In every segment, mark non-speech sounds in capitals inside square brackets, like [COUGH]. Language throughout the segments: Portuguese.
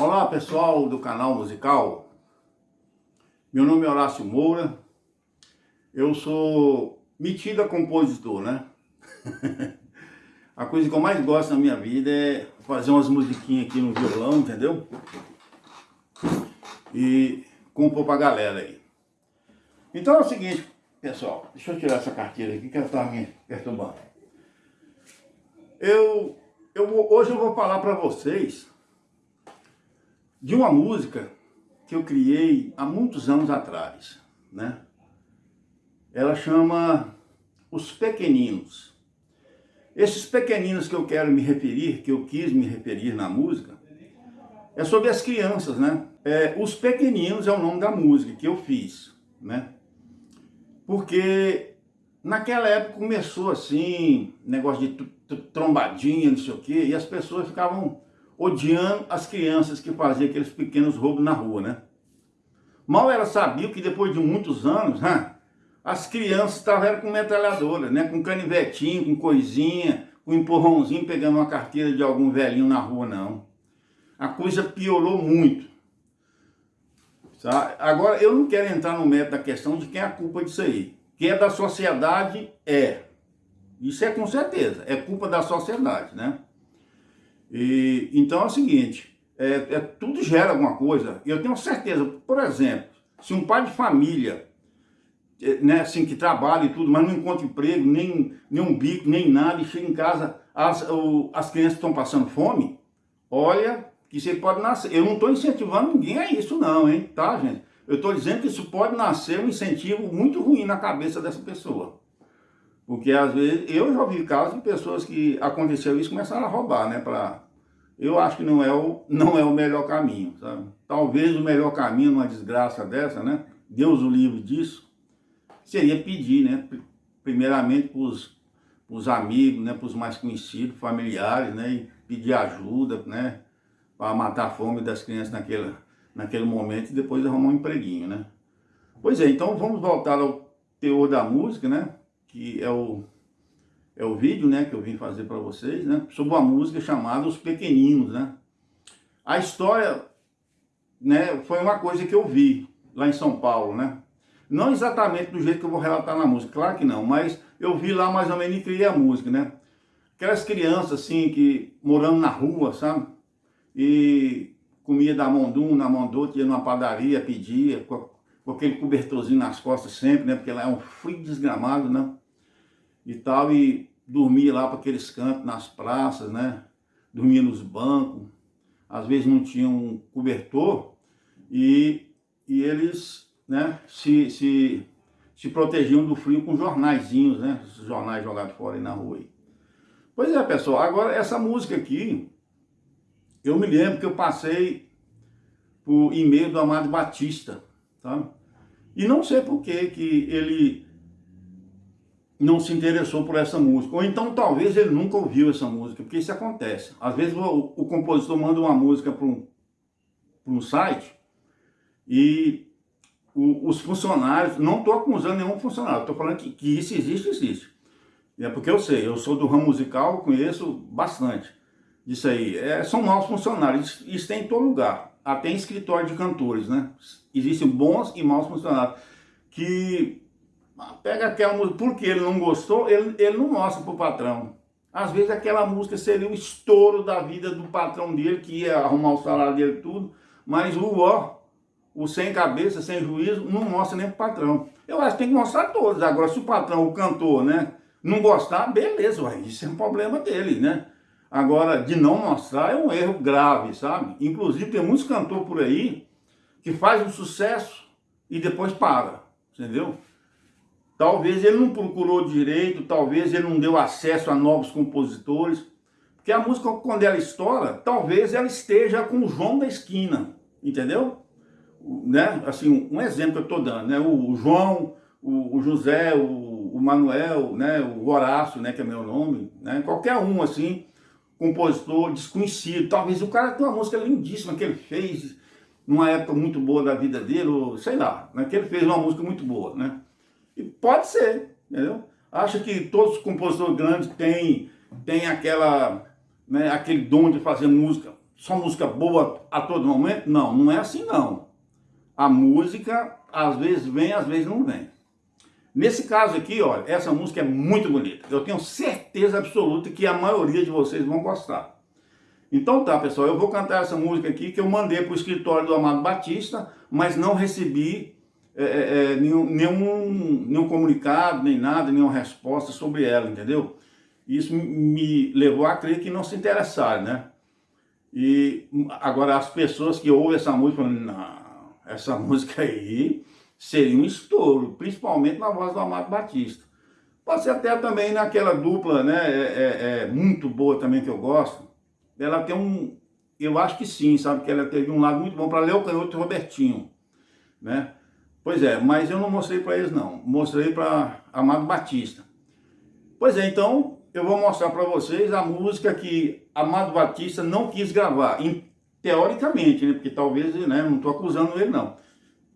Olá pessoal do canal musical, meu nome é Horácio Moura, eu sou metido a compositor, né? [LAUGHS] a coisa que eu mais gosto na minha vida é fazer umas musiquinhas aqui no violão, entendeu? E compor pra galera aí. Então é o seguinte, pessoal, deixa eu tirar essa carteira aqui que ela tá me perturbando. Eu, eu, hoje eu vou falar para vocês de uma música que eu criei há muitos anos atrás, né? Ela chama Os Pequeninos. Esses pequeninos que eu quero me referir, que eu quis me referir na música, é sobre as crianças, né? É, Os Pequeninos é o nome da música que eu fiz, né? Porque naquela época começou assim, negócio de trombadinha, não sei o quê, e as pessoas ficavam odiando as crianças que faziam aqueles pequenos roubos na rua, né? Mal ela sabia que depois de muitos anos, né, as crianças estavam com metralhadora, né? Com canivetinho, com coisinha, com empurrãozinho, pegando uma carteira de algum velhinho na rua, não. A coisa piorou muito. Tá? Agora, eu não quero entrar no mérito da questão de quem é a culpa disso aí. Que é da sociedade, é. Isso é com certeza, é culpa da sociedade, né? E, então é o seguinte, é, é, tudo gera alguma coisa. Eu tenho certeza, por exemplo, se um pai de família, é, né, assim, que trabalha e tudo, mas não encontra emprego, nem, nem um bico, nem nada, e chega em casa, as, o, as crianças estão passando fome, olha, que você pode nascer. Eu não estou incentivando ninguém a isso não, hein, tá, gente? Eu estou dizendo que isso pode nascer um incentivo muito ruim na cabeça dessa pessoa. Porque às vezes, eu já ouvi casos de pessoas que aconteceu isso começaram a roubar, né? Pra, eu acho que não é, o, não é o melhor caminho, sabe? Talvez o melhor caminho numa desgraça dessa, né? Deus o livre disso, seria pedir, né? Primeiramente para os amigos, né? Para os mais conhecidos, familiares, né? E pedir ajuda, né? Para matar a fome das crianças naquele, naquele momento e depois arrumar um empreguinho, né? Pois é, então vamos voltar ao teor da música, né? Que é o, é o vídeo né, que eu vim fazer para vocês, né, sobre uma música chamada Os Pequeninos. Né. A história né, foi uma coisa que eu vi lá em São Paulo, né? Não exatamente do jeito que eu vou relatar na música, claro que não, mas eu vi lá mais ou menos e criei a música, né? Aquelas crianças assim, que morando na rua, sabe? E comia da mão de um, na mão do outro, ia numa padaria, pedia, com, aquele cobertorzinho nas costas sempre, né? Porque lá é um frio desgramado, né? e tal, e dormia lá para aqueles cantos, nas praças, né? Dormia nos bancos, às vezes não tinha um cobertor, e, e eles né, se, se, se protegiam do frio com jornaizinhos, né? Os jornais jogados fora aí na rua. Aí. Pois é, pessoal, agora essa música aqui, eu me lembro que eu passei por e-mail do Amado Batista, tá? E não sei por que que ele não se interessou por essa música. Ou então talvez ele nunca ouviu essa música, porque isso acontece. Às vezes o, o compositor manda uma música para um, um site e o, os funcionários, não estou acusando nenhum funcionário, estou falando que, que isso existe, existe. É porque eu sei, eu sou do ramo musical, conheço bastante disso aí. É, são maus funcionários, isso tem em todo lugar, até em escritório de cantores, né? Existem bons e maus funcionários que Pega aquela música, porque ele não gostou, ele, ele não mostra para o patrão. Às vezes aquela música seria o estouro da vida do patrão dele, que ia arrumar o salário dele tudo, mas o ó, o sem cabeça, sem juízo, não mostra nem para o patrão. Eu acho que tem que mostrar todos. Agora, se o patrão, o cantor, né, não gostar, beleza, ué, isso é um problema dele, né? Agora, de não mostrar é um erro grave, sabe? Inclusive, tem muitos cantores por aí que fazem um sucesso e depois para, entendeu? Talvez ele não procurou direito, talvez ele não deu acesso a novos compositores. Porque a música, quando ela estoura, talvez ela esteja com o João da esquina, entendeu? Né? Assim, um exemplo que eu estou dando, né? O João, o, o José, o, o, Manuel, né? o Horácio, né? que é meu nome, né? qualquer um assim, compositor desconhecido. Talvez o cara tenha uma música lindíssima que ele fez numa época muito boa da vida dele, ou sei lá, né? que ele fez uma música muito boa, né? E pode ser, entendeu? Acha que todos os compositores grandes têm, têm aquela, né, aquele dom de fazer música só música boa a todo momento? Não, não é assim não. A música às vezes vem, às vezes não vem. Nesse caso aqui, olha, essa música é muito bonita. Eu tenho certeza absoluta que a maioria de vocês vão gostar. Então tá, pessoal, eu vou cantar essa música aqui que eu mandei para o escritório do Amado Batista, mas não recebi é, é, é, nenhum, nenhum, nenhum comunicado, nem nada, nenhuma resposta sobre ela, entendeu? Isso me levou a crer que não se interessaram, né? E agora as pessoas que ouvem essa música falam, não, essa [LAUGHS] música aí seria um estouro, principalmente na voz do Amado Batista. Pode ser até também naquela dupla, né, é, é, é, muito boa também que eu gosto. Ela tem um, eu acho que sim, sabe, que ela teve um lado muito bom para Leo Canhoto e Robertinho, né. Pois é, mas eu não mostrei para eles não, mostrei para Amado Batista. Pois é, então eu vou mostrar para vocês a música que Amado Batista não quis gravar, em, teoricamente, né, porque talvez, né, não estou acusando ele não,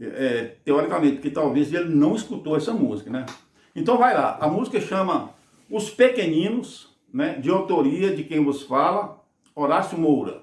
é, teoricamente, porque talvez ele não escutou essa música, né? Então vai lá, a música chama Os Pequeninos, né, de autoria de quem vos fala, Horácio Moura.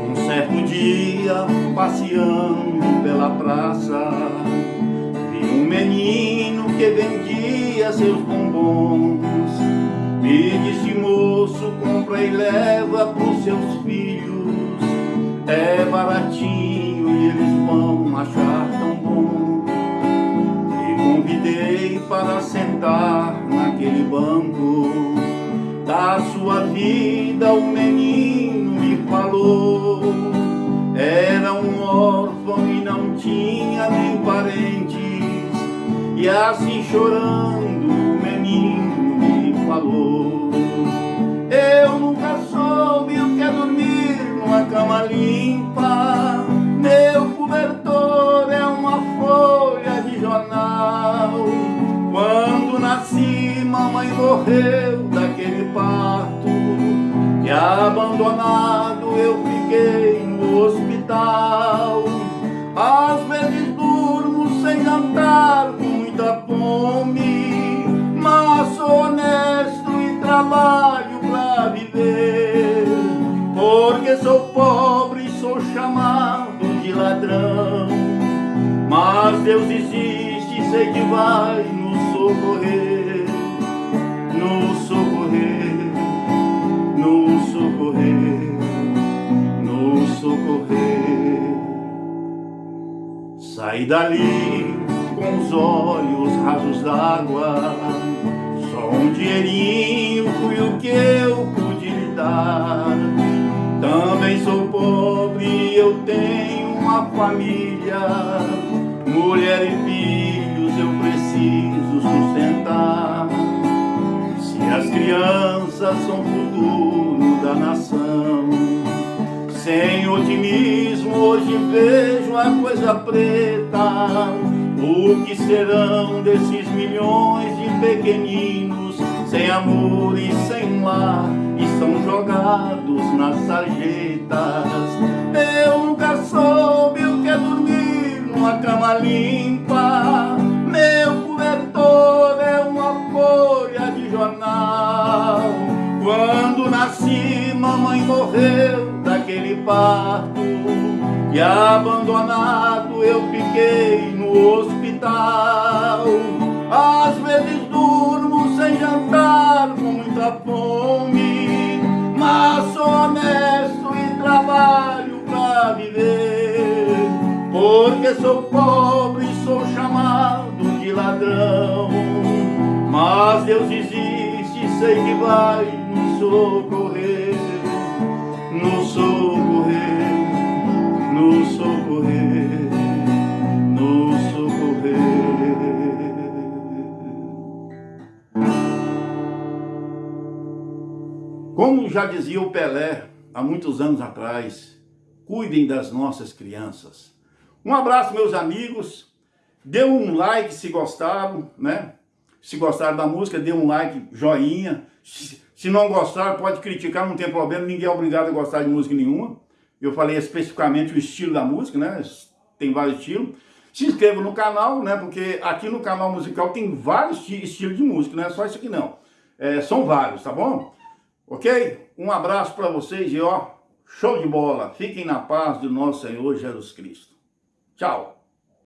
Um certo dia, passeando pela praça, vi um menino que vendia seus bombons me disse moço, compra e leva pros seus filhos. É baratinho e eles vão achar tão bom. E convidei para sentar naquele banco. Da sua vida o menino me falou. Era um órfão e não tinha nem parentes. E assim chorando abandonado eu fiquei no hospital. Às vezes durmo sem jantar muita fome Mas sou honesto trabalho pra viver. Porque sou pobre e sou chamado de ladrão. Mas Deus existe e sei que vai nos socorrer Nos Sai dali com os olhos rasos d'água Só um dinheirinho fui o que eu pude lhe dar. Também sou pobre e eu tenho uma família, mulher e filhos eu preciso sustentar. Se as crianças são o futuro da nação, sem otimismo hoje vejo a coisa preta. O que serão desses milhões de pequeninos sem amor e sem lar, estão jogados nas sarjetas. Parto, e abandonado eu fiquei no hospital. Às vezes durmo sem jantar com muita fome Mas sou honesto e trabalho pra viver Porque sou pobre e sou chamado de ladrão Mas Deus existe e sei que vai nos socorrer Nos socorrer, Como já dizia o Pelé há muitos anos atrás, cuidem das nossas crianças. Um abraço, meus amigos. Dê um like se gostaram, né? Se gostaram da música, dê um like, joinha. Se não gostaram, pode criticar, não tem problema. Ninguém é obrigado a gostar de música nenhuma. Eu falei especificamente o estilo da música, né? Tem vários estilos. Se inscreva no canal, né? Porque aqui no canal musical tem vários estilos de música, não é só isso aqui não. É, são vários, tá bom? Ok? Um abraço para vocês e ó, show de bola. Fiquem na paz do nosso Senhor Jesus Cristo. Tchau.